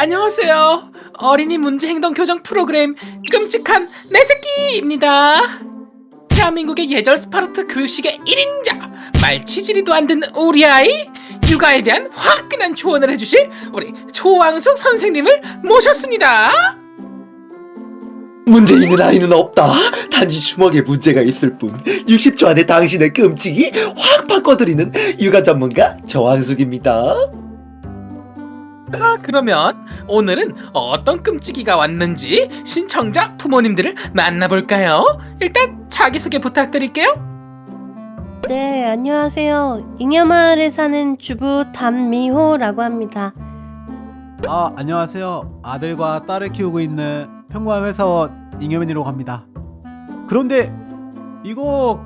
안녕하세요. 어린이 문제 행동 교정 프로그램 끔찍한 내 새끼입니다. 대한민국의 예절 스파르타 교육식의 1인자 말치질이도 안 듣는 우리 아이 육아에 대한 화끈한 조언을 해주실 우리 조왕숙 선생님을 모셨습니다. 문제 있는 아이는 없다. 단지 주먹에 문제가 있을 뿐. 60초 안에 당신의 끔찍이 확 바꿔드리는 육아 전문가 정황숙입니다. 아, 그러면 오늘은 어떤 끔찍이가 왔는지 신청자 부모님들을 만나볼까요? 일단 자기소개 부탁드릴게요. 네, 안녕하세요. 잉여마을에 사는 주부 담미호라고 합니다. 아 안녕하세요 아들과 딸을 키우고 있는 평범한 회사원 잉여맨이라고 합니다 그런데 이거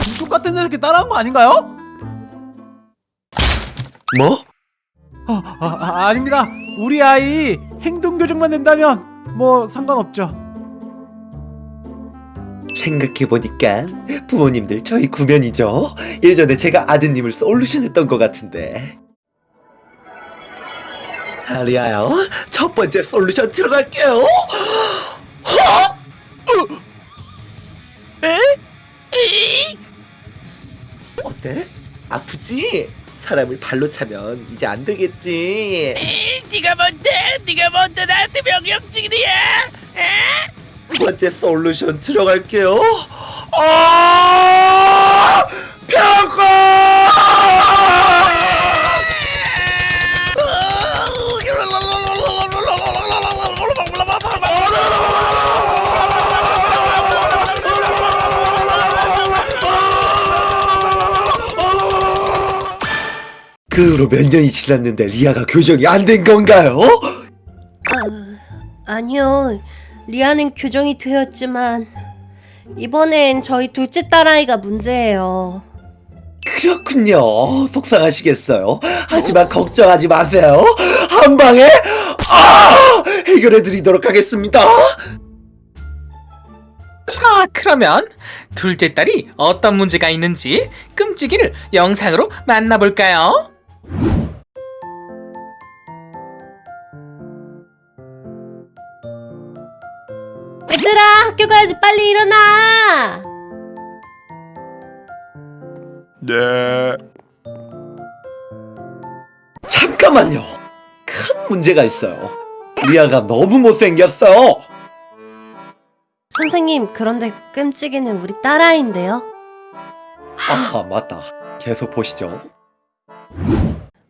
이쪽 같은 새끼 따라한 거 아닌가요? 뭐? 아, 아, 아 아 닙니다 우리 아이 행동 교정만 된다면 뭐 상관없죠 생각해보니까 부모님들 저희 구면이죠. 예전에 제가 아드님을 솔루션 했던 것 같은데. 자, 리아요. 첫 번째 솔루션 들어갈게요. 허! 으! 에? 이! 어때? 아프지? 사람을 발로 차면 이제 안 되겠지. 네가 뭔데? 네가 뭔데 나한테 명령직이야? 두 번째 솔루션 들어갈게요. 아! 평가! 그 후로 몇 년이 지났는데 리아가 교정이 안 된 건가요? 아, 아니요. 리아는 교정이 되었지만 이번엔 저희 둘째 딸아이가 문제예요. 그렇군요. 속상하시겠어요. 하지만 걱정하지 마세요. 한 방에 아! 해결해 드리도록 하겠습니다. 자, 그러면 둘째 딸이 어떤 문제가 있는지 끔찍이를 영상으로 만나볼까요? 얘들아, 학교 가야지. 빨리 일어나. 네. 잠깐만요. 큰 문제가 있어요. 리아가 너무 못생겼어. 선생님, 그런데 끔찍이는 우리 딸아이인데요. 아, 맞다. 계속 보시죠.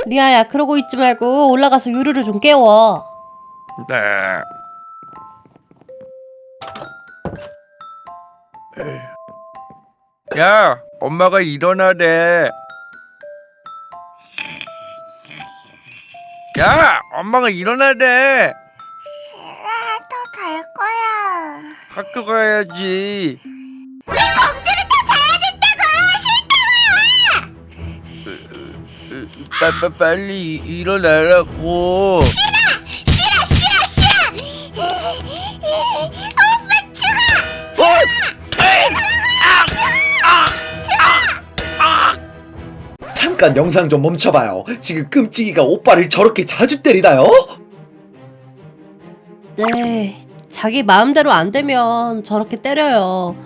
리아야, 그러고 있지 말고 올라가서 유루를 좀 깨워. 네. 야, 엄마가 일어나래. 야, 엄마가 일어나래. 또갈 거야. 학교 가야지. 빠, 빠, 빨리 일어나라고. 싫어 싫어 싫어. 엄마 죽어. 잠깐 영상 좀 멈춰봐요. 지금 끔찍이가 오빠를 저렇게 자주 때리나요? 네, 자기 마음대로 안 되면 저렇게 때려요.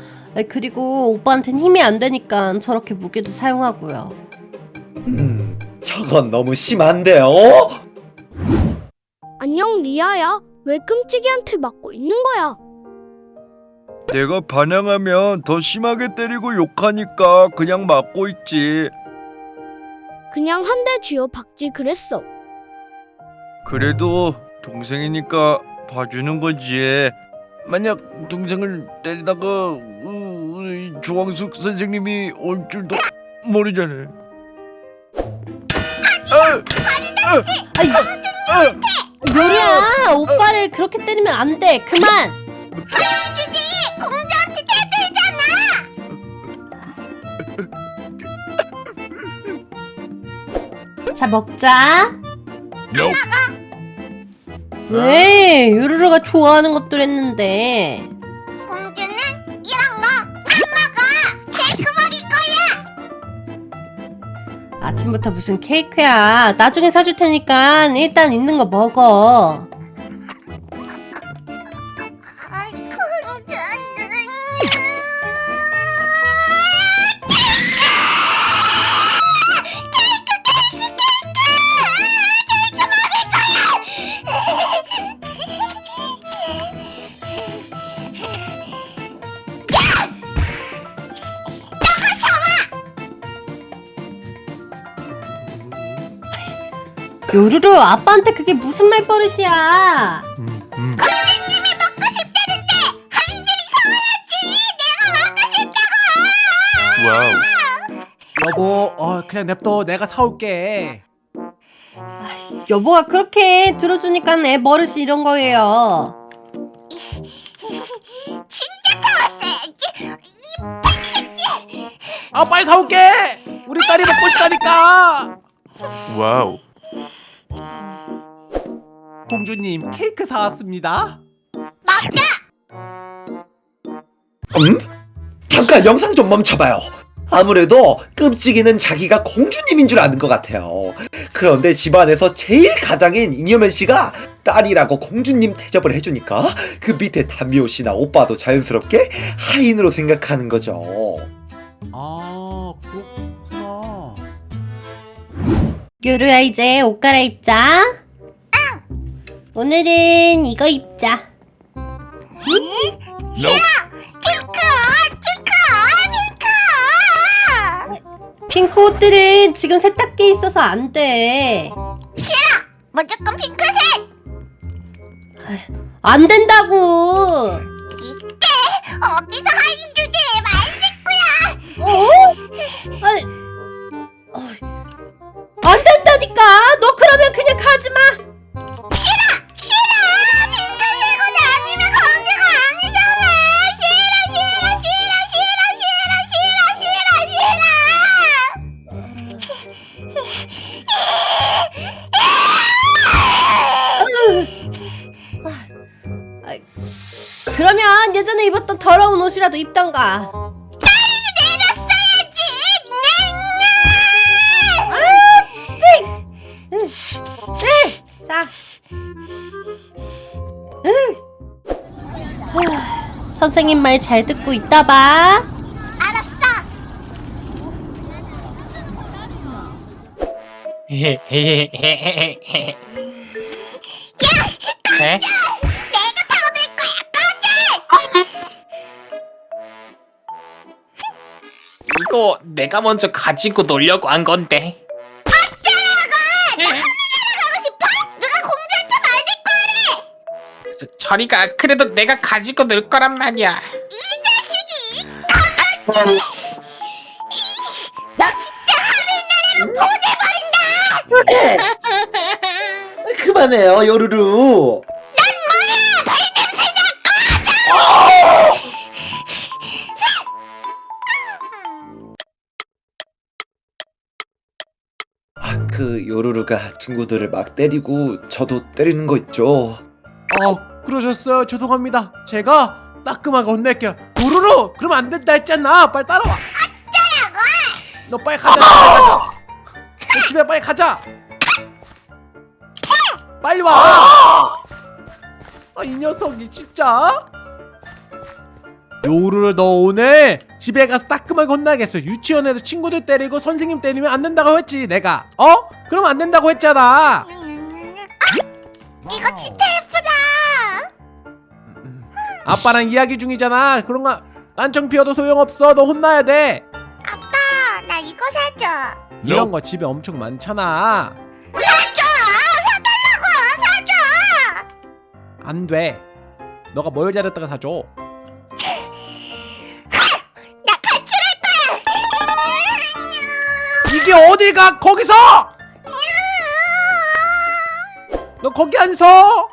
그리고 오빠한텐 힘이 안 되니까 저렇게 무기도 사용하고요. 음, 저건 너무 심한데요? 안녕 리아야 왜 끔찍이한테 맞고 있는 거야 내가 반항하면 더 심하게 때리고 욕하니까 그냥 맞고 있지. 그냥 한 대 쥐어 박지 그랬어 그래도 동생이니까 봐주는 거지. 만약 동생을 때리다가 어, 우리 조광숙 선생님이 올 줄도 모르잖아. 아이, 요리야, 오빠를 그렇게 때리면 안 돼. 그만. 주지 공주한테 대들잖아. 자, 먹자. 왜? 유루루가 좋아하는 것들 했는데. 아, 아침부터 무슨 케이크야. 나중에 사줄 테니까 일단 있는 거 먹어. 요루루 아빠한테 그게 무슨 말버릇이야. 음, 음. 공주님이 먹고 싶다는데 하인들이 사와야지. 내가 먹고 싶다고. 와우. 여보 어 그냥 냅둬 내가 사올게 여보가 그렇게 들어주니까 애 버릇이 이런 거예요. 진짜 사왔어야지. 아 빨리 사올게 우리 딸이 먹고 싶다니까 와우. 공주님 케이크 사왔습니다 음? 잠깐 영상 좀 멈춰봐요. 아무래도 끔찍이는 자기가 공주님인 줄 아는 것 같아요. 그런데 집안에서 제일 가장인 잉여맨 씨가 딸이라고 공주님 대접을 해주니까 그 밑에 담미호 씨나 오빠도 자연스럽게 하인으로 생각하는 거죠. 아 그렇구나 요루야 이제 옷 갈아입자. 오늘은 이거 입자. 핑크, 핑크, 핑크. 핑크 옷들은 지금 세탁기에 있어서 안 돼. 무조건 핑크색. 안 된다고. 이때 어디서 하인 주제에 말 듣고야. 아니, 어 입었던 더러운 옷이라도 입던가. 내렸어야지! 아, 진짜. 응. 응. 자. 응. 하, 선생님 말 잘 듣고 있다 봐. 알았어! 에? 내가 이거 내가 먼저 가지고 놀려고 한 건데. 가고 싶어? 누가 공주한테 말들 거래! 저- 저리가 그래도 내가 가지고 놀 거란 말이야. 이 자식이! 너 진짜 하늘나라로 보내버린다! 그만해요, 요루루. 그 요루루가 친구들을 막 때리고 저도 때리는 거 있죠. 어 그러셨어요. 죄송합니다. 제가 따끔하게 혼낼게요. 도루루! 그러면 안 된다 했잖아. 빨리 따라와. 너 빨리 가자. 빨리 가자. 너 집에 빨리 가자. 빨리 와 아 이 녀석이 진짜? 요루를 너 오늘 집에 가서 따끔하게 혼나겠어 유치원에서 친구들 때리고 선생님 때리면 안 된다고 했지 내가 어? 그럼 안 된다고 했잖아 이거 진짜 예쁘다! 아빠랑 이야기 중이잖아. 그런 거 딴청 피워도 소용없어. 너 혼나야 돼. 아빠, 나 이거 사줘. 이런 거 집에 엄청 많잖아. 사줘! 사달라고! 사줘! 안 돼. 너가 뭘 잘했다가 사줘. 이게 어딜 가? 거기서! 너 거기 안 서? 어?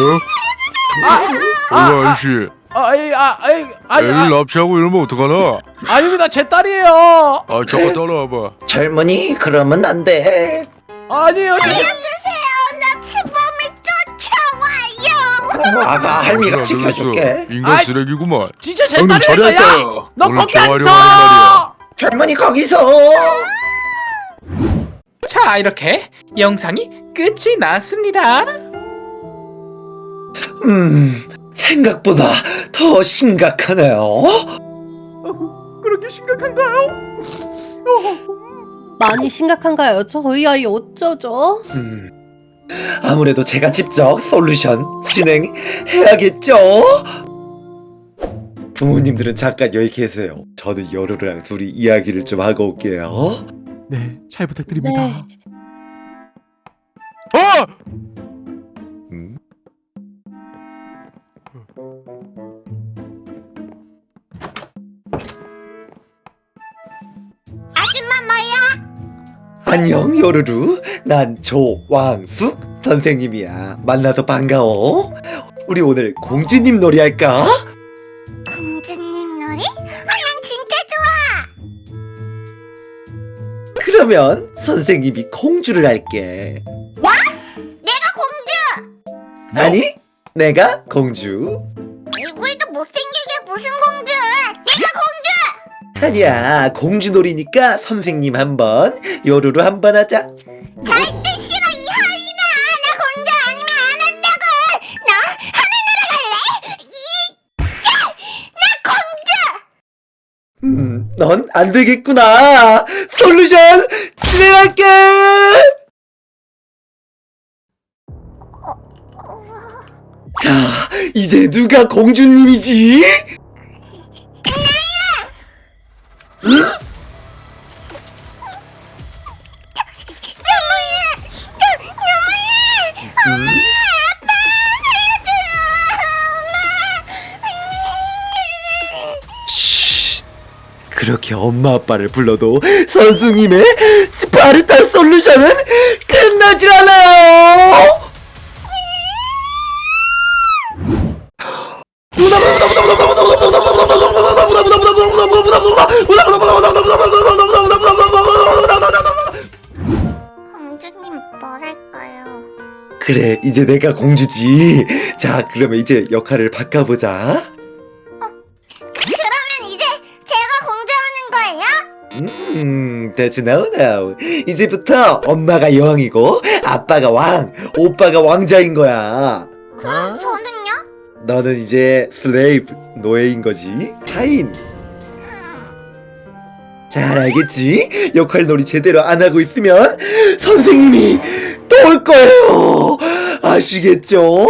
어? 아, 어, 아, 아저씨. 아, 아이, 아, 아이, 아니, 애를 아, 납치하고 이러면 어떡하나? 아닙니다. 제 딸이에요. 아, 잠깐 따라와봐. 젊은이, 그러면 안 돼. 아니에요. 제, 아와요! 아가 할미가 지켜줄게. 인간 아이. 쓰레기구만. 진짜 제 형님 거야? 잘했다. 너 거기 재활용하는 앉아! 젊은이 거기서. 자 이렇게 영상이 끝이 났습니다 음, 생각보다 더 심각하네요. 그렇게 심각한가요? 많이 심각한가요? 저희 아이 어쩌죠? 음, 아무래도 제가 직접 솔루션 진행해야겠죠? 부모님들은 잠깐 여기 계세요. 저는 여루랑 둘이 이야기를 좀 하고 올게요. 네, 잘 부탁드립니다. 네. 어! 안녕 요루루 난 조왕숙 선생님이야 만나서 반가워 우리 오늘 공주님 놀이 할까? 공주님 놀이? 아, 난 진짜 좋아. 그러면 선생님이 공주를 할게 내가 공주. 아니 내가 공주 얼굴도 못생기게 무슨 공주? 내가 공주. 아니야 공주 놀이니까 선생님 한번 요루루 한번 하자 절대 싫어 이 하이나. 나 공주 아니면 안 한다고. 나 하늘나라 갈래. 이, 나 공주. 음, 넌 안 되겠구나 솔루션 진행할게 자 이제 누가 공주님이지? 그렇게 엄마 아빠를 불러도 선생님의 스파르타 솔루션은 공주님 뭐랄까요? 그래 이제 내가 공주지. 자 그러면 이제 역할을 바꿔보자. 그러면 이제 제가 공주하는 거예요? 음, that's now now. 이제부터 엄마가 여왕이고 아빠가 왕, 오빠가 왕자인 거야. 그럼 저는요? 너는 이제 슬레이브 노예인 거지. 하인. 잘 알겠지? 역할놀이 제대로 안 하고 있으면 선생님이 또 올 거예요. 아시겠죠?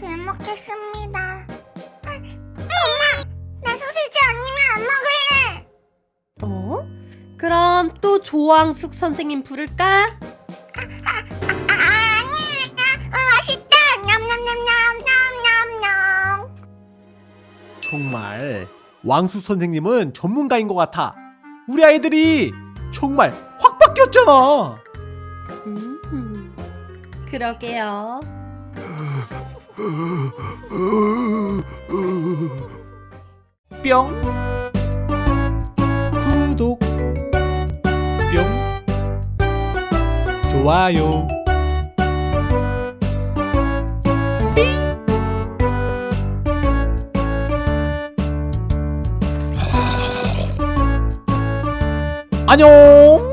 잘 먹겠습니다. 아, 엄마, 나 소시지 아니면 안 먹을래. 어? 그럼 또 조왕숙 선생님 부를까? 정말 왕수 선생님은 전문가인 것 같아. 우리 아이들이 정말 확 바뀌었잖아. 음, 그러게요. 뿅 구독 뿅 좋아요 안녕